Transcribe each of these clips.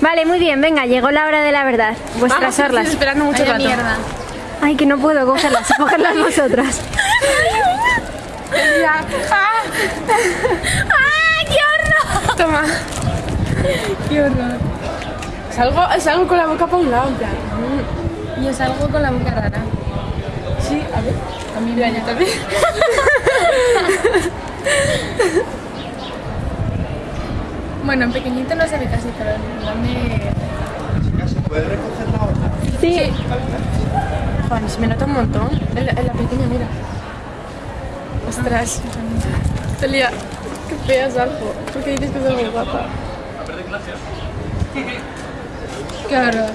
Vale, muy bien, venga, llegó la hora de la verdad. Vuestras Vamos, orlas. estoy esperando mucho Vaya rato. mierda. Ay, que no puedo cogerlas, cogerlas vosotras. ¡Ah! ¡Ah! ¡Qué horror! Toma. Qué horror. Salgo, salgo con la boca para un lado, en plan. Yo salgo con la boca rara. Sí, a ver. También. Mira, yo también. Bueno, en pequeñito no se ve casi, pero en grande... Sí. Juan, se me nota un montón. En la, en la pequeña, mira. Ostras. Celia, qué fea salgo. ¿Por qué dices que soy muy guapa? Qué horror.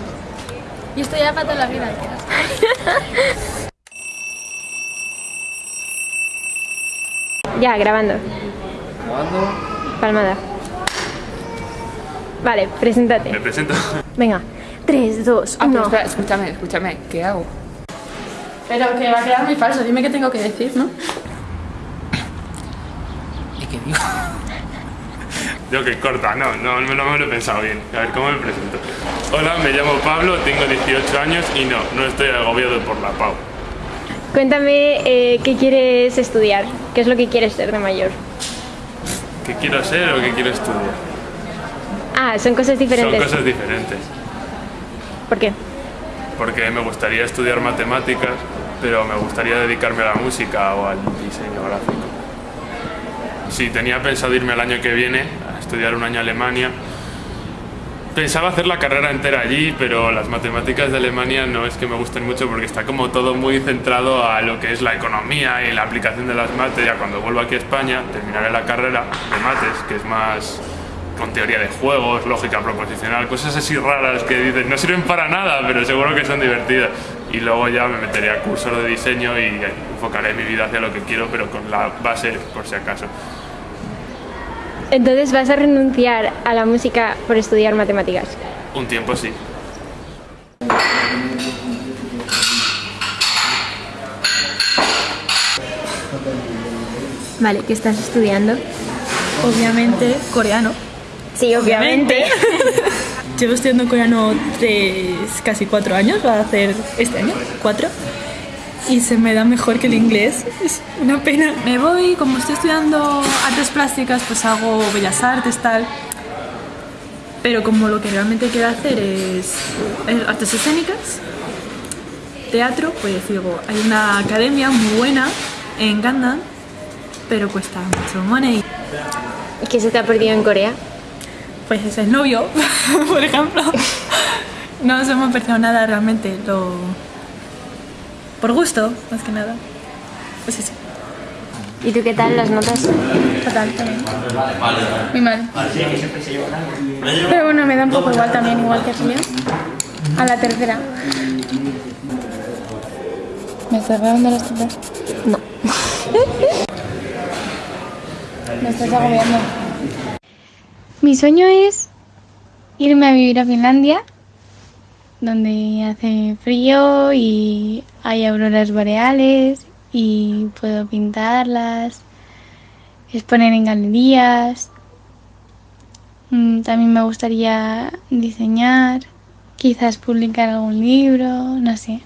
Y esto ya para toda la vida. Ya, grabando. Palmada. Vale, preséntate. Me presento. Venga. 3, 2, Ah, pero 1. espera, escúchame, escúchame. ¿Qué hago? Pero que va a quedar muy falso. Dime qué tengo que decir, ¿no? ¿Y qué digo? Digo que corta, no, no, no me lo he pensado bien. A ver, ¿cómo me presento? Hola, me llamo Pablo, tengo 18 años y no, no estoy agobiado por la PAU. Cuéntame eh, qué quieres estudiar, qué es lo que quieres ser de mayor. ¿Qué quiero ser o qué quiero estudiar? Ah, son cosas diferentes. Son cosas diferentes. ¿Por qué? Porque me gustaría estudiar matemáticas, pero me gustaría dedicarme a la música o al diseño gráfico. Sí, tenía pensado irme el año que viene a estudiar un año a Alemania. Pensaba hacer la carrera entera allí, pero las matemáticas de Alemania no es que me gusten mucho porque está como todo muy centrado a lo que es la economía y la aplicación de las mates. Ya cuando vuelva aquí a España terminaré la carrera de mates, que es más con teoría de juegos, lógica proposicional, cosas así raras que dices no sirven para nada, pero seguro que son divertidas. Y luego ya me meteré a cursos de diseño y enfocaré mi vida hacia lo que quiero, pero con la base por si acaso. Entonces vas a renunciar a la música por estudiar matemáticas. Un tiempo sí. Vale, ¿qué estás estudiando? Obviamente coreano. Sí, obviamente. Llevo estudiando coreano tres, casi cuatro años, va a hacer este año, cuatro. Y se me da mejor que el inglés, es una pena. Me voy, como estoy estudiando artes plásticas, pues hago bellas artes, tal. Pero como lo que realmente quiero hacer es, es artes escénicas, teatro, pues digo, hay una academia muy buena en Gangnam, pero cuesta mucho money. ¿Y qué se te ha perdido en Corea? Pues es el novio, por ejemplo. No ha perdido nada realmente, lo... por gusto, más que nada. Pues eso, ¿Y tú qué tal las notas? Fatal también. Muy mal. Pero bueno, me da un poco igual también, igual que a Celia. A la tercera. ¿Me estás grabando las tetas? No. Me estás agobiando. Mi sueño es irme a vivir a Finlandia, donde hace frío y hay auroras boreales y puedo pintarlas, exponer en galerías. Mm, También me gustaría diseñar, quizás publicar algún libro, no sé.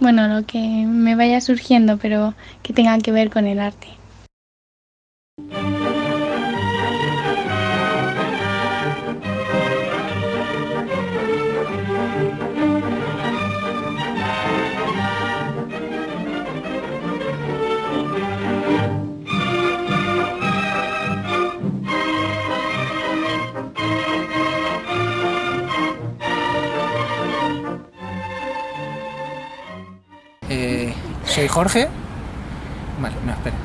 Bueno, lo que me vaya surgiendo, pero que tenga que ver con el arte. Soy Jorge. Vale, no, espera.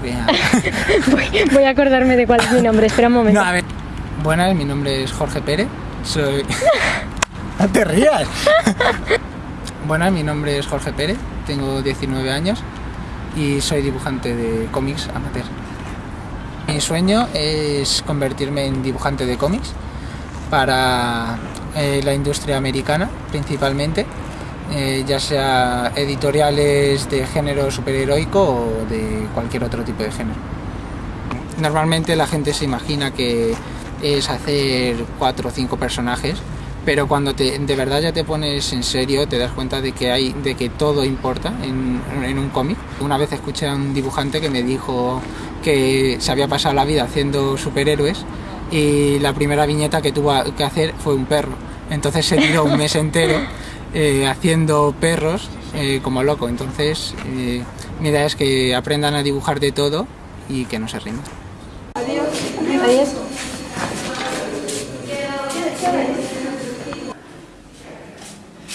Voy a... Voy, voy a acordarme de cuál es mi nombre, espera un momento. No, a ver. Buenas, mi nombre es Jorge Pérez. Soy. no te rías. Buenas, mi nombre es Jorge Pérez. Tengo 19 años y soy dibujante de cómics amateur. Mi sueño es convertirme en dibujante de cómics para eh, la industria americana principalmente, eh, ya sea editoriales de género superheroico o de cualquier otro tipo de género. Normalmente la gente se imagina que es hacer cuatro o cinco personajes, pero cuando te, de verdad ya te pones en serio te das cuenta de que hay de que todo importa en, en un cómic. Una vez escuché a un dibujante que me dijo que se había pasado la vida haciendo superhéroes y la primera viñeta que tuvo que hacer fue un perro. Entonces se tiró un mes entero eh, haciendo perros eh, como loco. Entonces eh, mi idea es que aprendan a dibujar de todo y que no se rindan. Adiós. Adiós.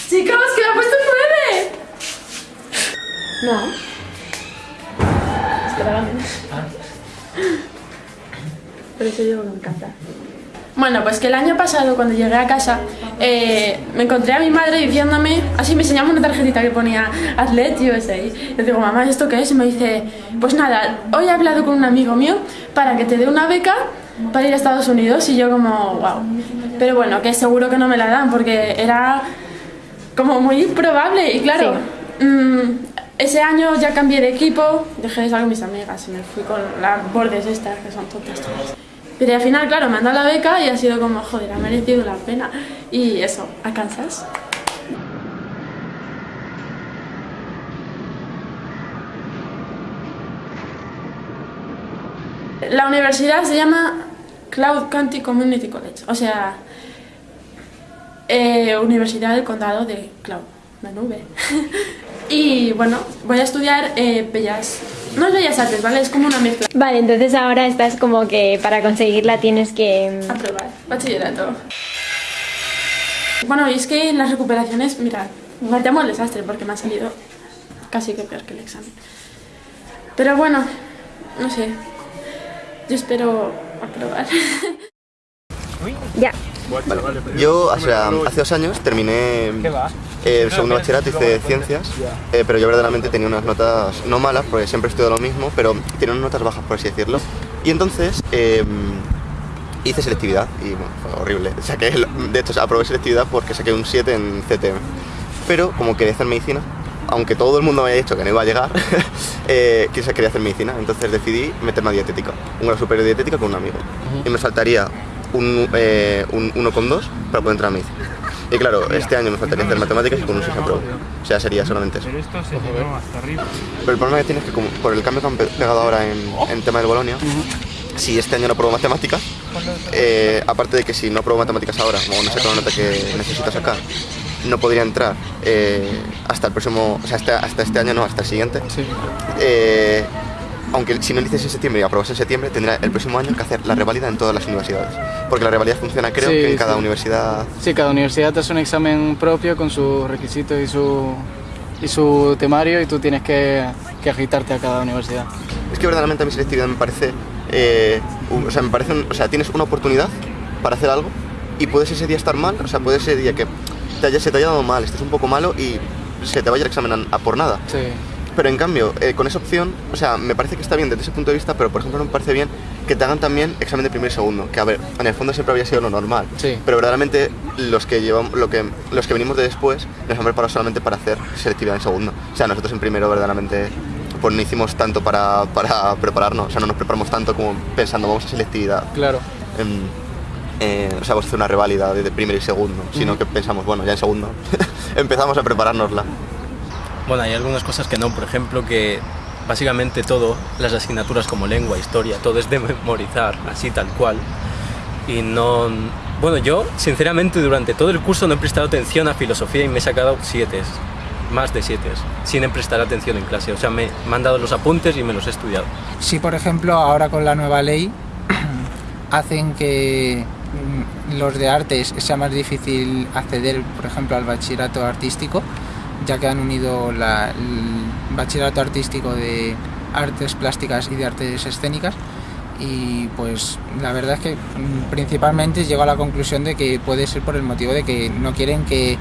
Chicos, que le ha puesto nueve. No. Es que la menos. Por eso digo que me encanta. Bueno, pues que el año pasado cuando llegué a casa eh, me encontré a mi madre diciéndome, así me enseñaba una tarjetita que ponía Atlet USA. Y le digo, mamá, ¿esto qué es? Y me dice, pues nada, hoy he hablado con un amigo mío para que te dé una beca para ir a Estados Unidos. Y yo como, wow. Pero bueno, que seguro que no me la dan porque era como muy improbable. Y claro, mm, ese año ya cambié de equipo, dejé de estar con mis amigas y me fui con las bordes estas que son tontas todas. Pero al final, claro, me han dado la beca y ha sido como, joder, ha merecido la pena. Y eso, a. La universidad se llama Cloud County Community College, o sea, eh, Universidad del Condado de Cloud, la nube. y bueno, voy a estudiar eh, Bellas no es bellas artes, ¿vale? Es como una mezcla. Vale, entonces ahora estás como que para conseguirla tienes que... Aprobar, bachillerato. Bueno, y es que en las recuperaciones, mira, me llamo el desastre porque me ha salido casi que peor que el examen. Pero bueno, no sé. Yo espero aprobar. ya. Yo hace, hace dos años terminé el segundo bachillerato, hice ciencias, eh, pero yo verdaderamente tenía unas notas no malas, porque siempre estudio lo mismo, pero tenía unas notas bajas, por así decirlo. Y entonces em, hice selectividad y bueno, fue horrible. Saqué, de hecho, aprobé selectividad porque saqué un 7 en CTM. Pero como quería hacer medicina, aunque todo el mundo me había dicho que no iba a llegar, eh, quería hacer medicina, entonces decidí meterme a dietética, un grado superior de dietética con un amigo. Y me faltaría un, eh, un 1,2 para poder entrar a medicina. Y claro, este año me faltaría hacer matemáticas y con un 6 aprobado. O sea, sería solamente eso. Pero el problema que tienes es que como por el cambio que han pegado ahora en, en tema del Bolonia, si este año no apruebo matemáticas, eh, aparte de que si no apruebo matemáticas ahora, o no saco la nota que necesito sacar, no podría entrar eh, hasta el próximo, o sea, hasta, hasta, este año no, hasta el siguiente. Eh, aunque si no lo en septiembre y aprobas en septiembre, tendrá el próximo año que hacer la revalida en todas las universidades. Porque la revalida funciona, creo, que en cada universidad... Sí, cada universidad hace un examen propio con sus requisitos y su, y su temario y tú tienes que, que agitarte a cada universidad. Es que verdaderamente a mi selectividad me parece... Eh, o sea, me parece... o sea, tienes una oportunidad para hacer algo y puedes ese día estar mal, o sea, puede ese día que te haya, se te haya dado mal, estés un poco malo y se te vaya el examen a, por nada. Sí. Pero en cambio, eh, con esa opción, o sea, me parece que está bien desde ese punto de vista, pero por ejemplo no me parece bien que te hagan también examen de primer y segundo, que a ver, en el fondo siempre había sido lo normal. Sí. Pero verdaderamente los que llevamos, lo que, los que venimos de después nos han preparado solamente para hacer selectividad en segundo. O sea, nosotros en primero verdaderamente pues no hicimos tanto para, para prepararnos, o sea, no nos preparamos tanto como pensando vamos a selectividad. Claro. Eh, o sea, vamos a hacer una reválida de primer y segundo, sino que pensamos, bueno, ya en segundo empezamos a preparárnosla. Bueno, hay algunas cosas que no, por ejemplo, que básicamente todo, las asignaturas como lengua, historia, todo es de memorizar, así tal cual. Y no... Bueno, yo, sinceramente, durante todo el curso no he prestado atención a filosofía y me he sacado siete, más de siete, sin prestar atención en clase. O sea, me, me han dado los apuntes y me los he estudiado. Sí, por ejemplo, ahora con la nueva ley hacen que mm, los de artes sea más difícil acceder, por ejemplo, al bachillerato artístico, ya que han unido el bachillerato artístico de artes plásticas y de artes escénicas. Y pues la verdad es que mm, principalmente llego a la conclusión de que puede ser por el motivo de que no quieren que,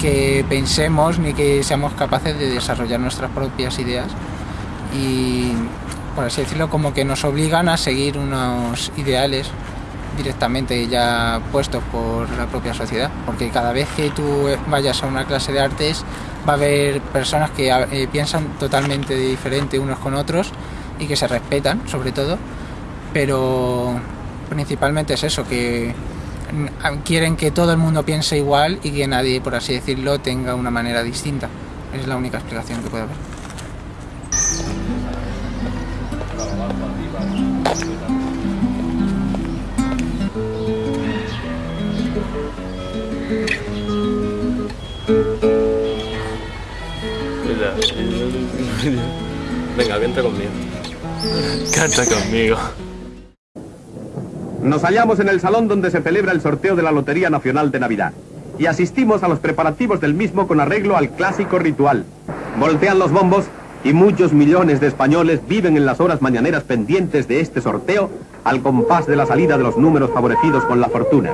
que pensemos ni que seamos capaces de desarrollar nuestras propias ideas. Y por así decirlo como que nos obligan a seguir unos ideales directamente ya puestos por la propia sociedad, porque cada vez que tú vayas a una clase de artes va a haber personas que eh, piensan totalmente diferente unos con otros y que se respetan sobre todo, pero principalmente es eso, que quieren que todo el mundo piense igual y que nadie, por así decirlo, tenga una manera distinta. Es la única explicación que puede haber. Venga, que conmigo. Canta conmigo. Nos hallamos en el salón donde se celebra el sorteo de la Lotería Nacional de Navidad y asistimos a los preparativos del mismo con arreglo al clásico ritual. Voltean los bombos y muchos millones de españoles viven en las horas mañaneras pendientes de este sorteo al compás de la salida de los números favorecidos con la fortuna.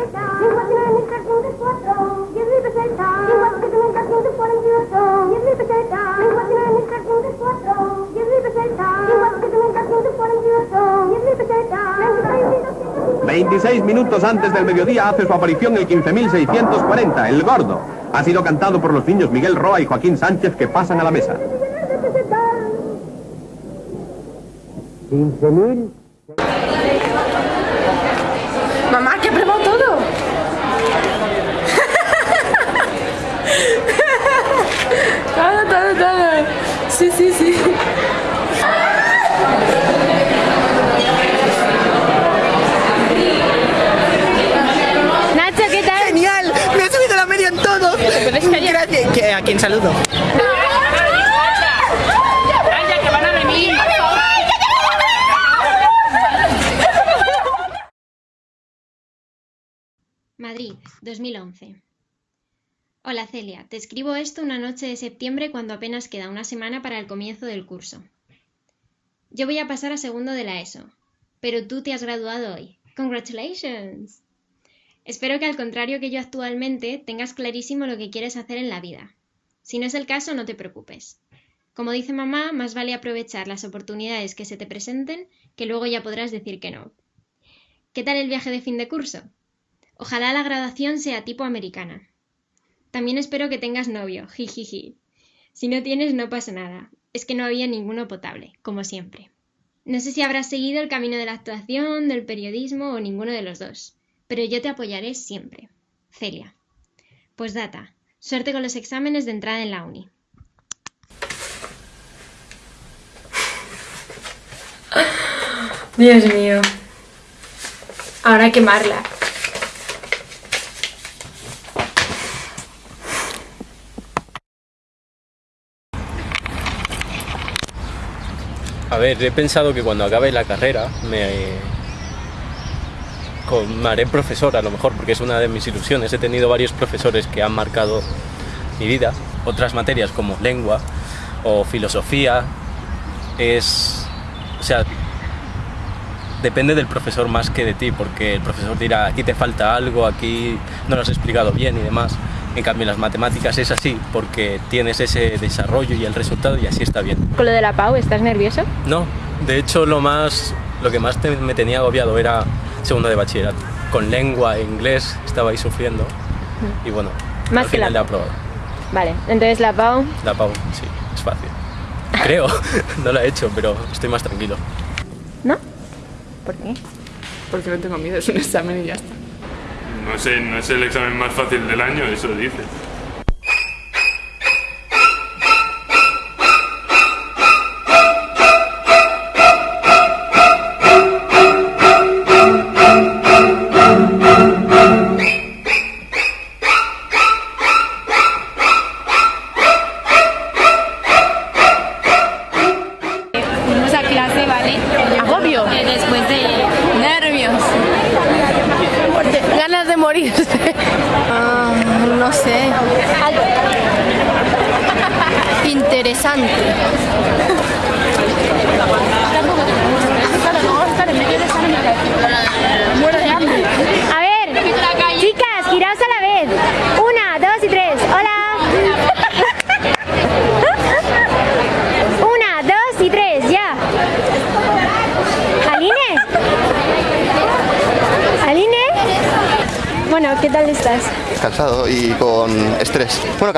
...26 minutos antes del mediodía hace su aparición el 15.640, el gordo. Ha sido cantado por los niños Miguel Roa y Joaquín Sánchez que pasan a la mesa. 15.000... Mamá, que probó todo. todo, todo, todo. Sí, sí, sí. Nacho, ¿qué tal? ¡Genial! ¡Me ha subido la media en todo! Gracias. ¿Qué- ¿A quién saludo? Madrid, 2011. Hola Celia, te escribo esto una noche de septiembre cuando apenas queda una semana para el comienzo del curso. Yo voy a pasar a segundo de la ESO, pero tú te has graduado hoy. ¡Congratulations! Espero que al contrario que yo actualmente tengas clarísimo lo que quieres hacer en la vida. Si no es el caso, no te preocupes. Como dice mamá, más vale aprovechar las oportunidades que se te presenten, que luego ya podrás decir que no. ¿Qué tal el viaje de fin de curso? Ojalá la graduación sea tipo americana. También espero que tengas novio, jijiji. Si no tienes, no pasa nada. Es que no había ninguno potable, como siempre. No sé si habrás seguido el camino de la actuación, del periodismo o ninguno de los dos, pero yo te apoyaré siempre. Celia. Postdata. Suerte con los exámenes de entrada en la uni. Dios mío. Ahora quemarla. Ver, he pensado que cuando acabe la carrera me, con- me haré profesor a lo mejor, porque es una de mis ilusiones. He tenido varios profesores que han marcado mi vida. Otras materias como lengua o filosofía es... O sea, depende del profesor más que de ti, porque el profesor dirá, aquí te falta algo, aquí no lo has explicado bien y demás. En cambio, en las matemáticas es así, porque tienes ese desarrollo y el resultado y así está bien. Con lo de la PAU, ¿estás nervioso? No, de hecho lo más, lo que más te- me tenía agobiado era segundo de bachillerato. Con lengua e inglés estaba ahí sufriendo y bueno, Más al que final la he aprobado. Vale, entonces la PAU. La PAU, sí, es fácil. Creo, no la he hecho, pero estoy más tranquilo. ¿Por qué? Porque no tengo miedo, es un examen y ya está. No sé, no es el examen más fácil del año, eso dice.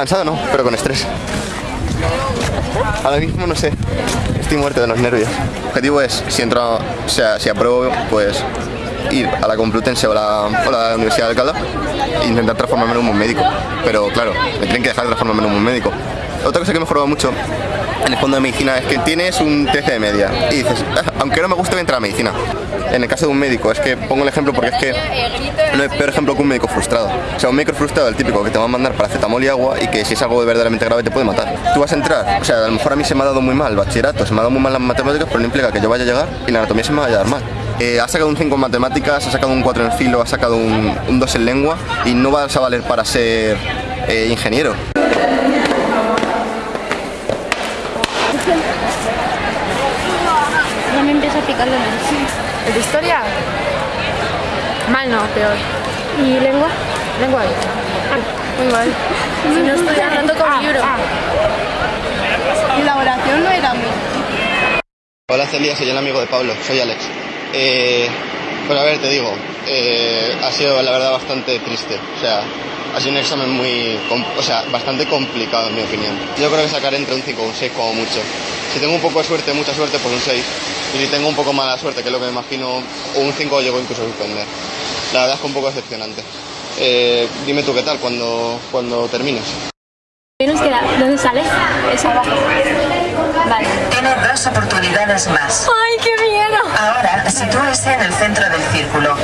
Cansado no, pero con estrés. Ahora mismo no sé. Estoy muerto de los nervios. El objetivo es, si entro, o sea, si apruebo, pues ir a la Complutense o la, la Universidad de Alcalá e intentar transformarme en un médico. Pero claro, me tienen que dejar de transformarme en un médico. Otra cosa que me mejorado mucho en el fondo de medicina es que tienes un 13 de media y dices, "Ah, aunque no me guste, voy a entrar a medicina. En el caso de un médico, es que pongo el ejemplo porque es que no hay peor ejemplo que un médico frustrado. O sea, un médico frustrado, el típico que te va a mandar paracetamol y agua y que si es algo verdaderamente grave te puede matar. Tú vas a entrar, o sea, a lo mejor a mí se me ha dado muy mal el bachillerato, se me ha dado muy mal las matemáticas, pero no implica que yo vaya a llegar y la anatomía se me vaya a dar mal. Eh, has sacado un 5 en matemáticas, has sacado un 4 en filo, has sacado un, un 2 en lengua y no vas a valer para ser eh, ingeniero. Ya me nariz. ¿El de historia? Mal no, peor. ¿Y lengua? Lengua bien. Muy mal. Si no estoy hablando con libro. Y la oración no era muy. Hola Celia, soy el amigo de Pablo, soy Alex. Eh, pues a ver, te digo, eh, ha sido la verdad bastante triste. O sea, ha sido un examen muy, o sea, bastante complicado en mi opinión. Yo creo que sacaré entre un 5 o un 6 como mucho. Si tengo un poco de suerte, mucha suerte, pues un 6. Y si tengo un poco mala suerte, que es lo que me imagino, o un 5 llego incluso a suspender. La verdad es que un poco decepcionante. Eh, dime tú qué tal cuando, cuando termines. ¿Qué nos queda? ¿Dónde sale? Eso abajo. Vale. Tiene dos oportunidades más. ¡Ay, qué miedo! Ahora, sitúese en el centro del círculo.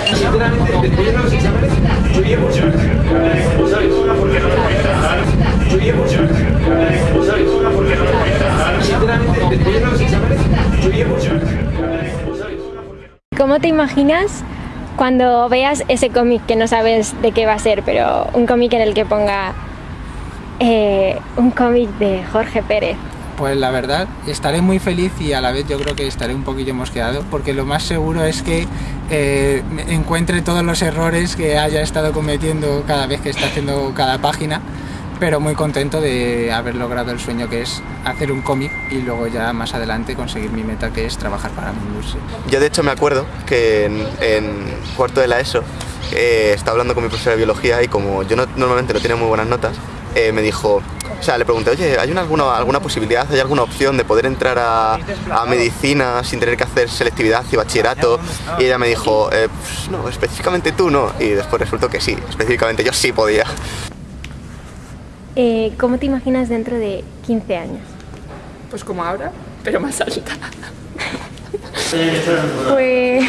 ¿Cómo te imaginas cuando veas ese cómic que no sabes de qué va a ser, pero un cómic en el que ponga eh, un cómic de Jorge Pérez? Pues la verdad, estaré muy feliz y a la vez yo creo que estaré un poquillo mosqueado, porque lo más seguro es que eh, encuentre todos los errores que haya estado cometiendo cada vez que está haciendo cada página, pero muy contento de haber logrado el sueño que es hacer un cómic y luego ya más adelante conseguir mi meta que es trabajar para mi industria. Yo de hecho me acuerdo que en, cuarto de la ESO eh, estaba hablando con mi profesora de biología y como yo no- normalmente no tenía muy buenas notas, eh, me dijo, o sea, le pregunté, oye, ¿hay una, alguna, alguna posibilidad, hay alguna opción de poder entrar a, a medicina sin tener que hacer selectividad y bachillerato? Y ella me dijo, "Eh, pues no, específicamente tú no. Y después resultó que sí, específicamente yo sí podía. Eh, ¿Cómo te imaginas dentro de 15 años? Pues como ahora, pero más alta. Pues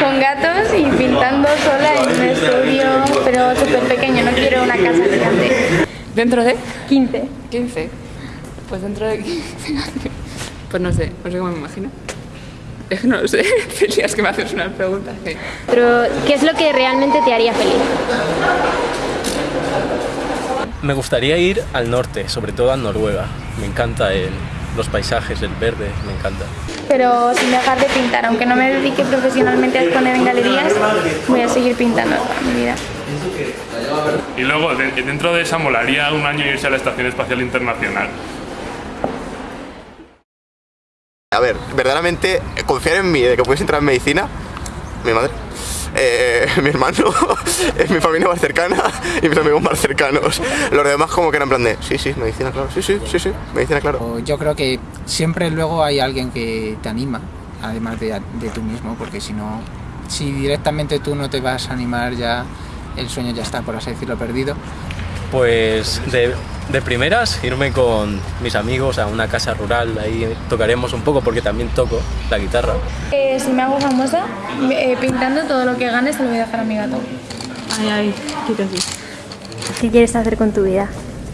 con gatos y pintando sola en un estudio, pero súper pequeño, no quiero una casa gigante. ¿Dentro de? 15. 15. Pues dentro de 15 años. Pues no sé, no sé cómo me imagino. Es que no lo sé. Celia, es que me haces unas preguntas que... Pero, ¿qué es lo que realmente te haría feliz? Me gustaría ir al norte, sobre todo a Noruega. Me encanta el- los paisajes, el verde, me encanta. Pero sin dejar de pintar, aunque no me dedique profesionalmente a exponer en galerías, voy a seguir pintando toda mi vida. Y luego, de- dentro de esa, molaría un año irse a la Estación Espacial Internacional. A ver, verdaderamente, eh, confiar en mí de que puedes entrar en medicina, mi madre, eh, mi hermano, es mi familia más cercana y mis amigos más cercanos. Los demás como que eran en plan de, sí, sí, medicina, claro, sí, sí, sí, sí, medicina, claro. Yo creo que siempre luego hay alguien que te anima, además de, de tú mismo, porque si no, si directamente tú no te vas a animar ya, el sueño ya está, por así decirlo, perdido. Pues de, de primeras irme con mis amigos a una casa rural, ahí tocaremos un poco porque también toco la guitarra. Eh, si me hago famosa, eh, pintando todo lo que gane se lo voy a dejar a mi gato. Ay, ay, qué casi. ¿Qué quieres hacer con tu vida?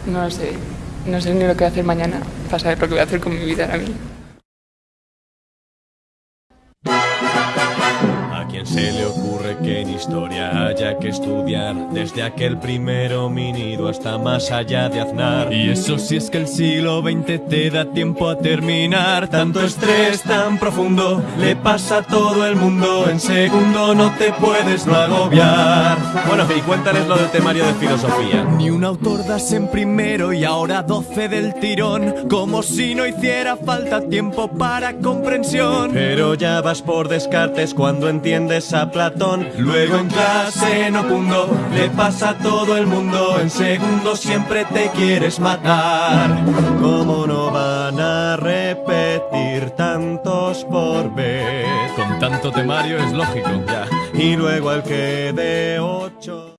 No lo sé. No sé ni lo que voy a hacer mañana para saber lo que voy a hacer con mi vida ahora mismo. Se le ocurre que en historia haya que estudiar desde aquel primer homínido hasta más allá de Aznar? Y eso si es que el siglo XX te da tiempo a terminar. Tanto estrés tan profundo le pasa a todo el mundo. En segundo no te puedes no agobiar. Bueno, y cuéntales lo del temario de filosofía. Ni un autor das en primero y ahora 12 del tirón. Como si no hiciera falta tiempo para comprensión. Pero ya vas por descartes cuando entiendes a Platón. Luego en clase no cundo, le pasa a todo el mundo. En segundo siempre te quieres matar. ¿Cómo no van a repetir tantos por vez? Con tanto temario es lógico, ya. y luego al que de ocho.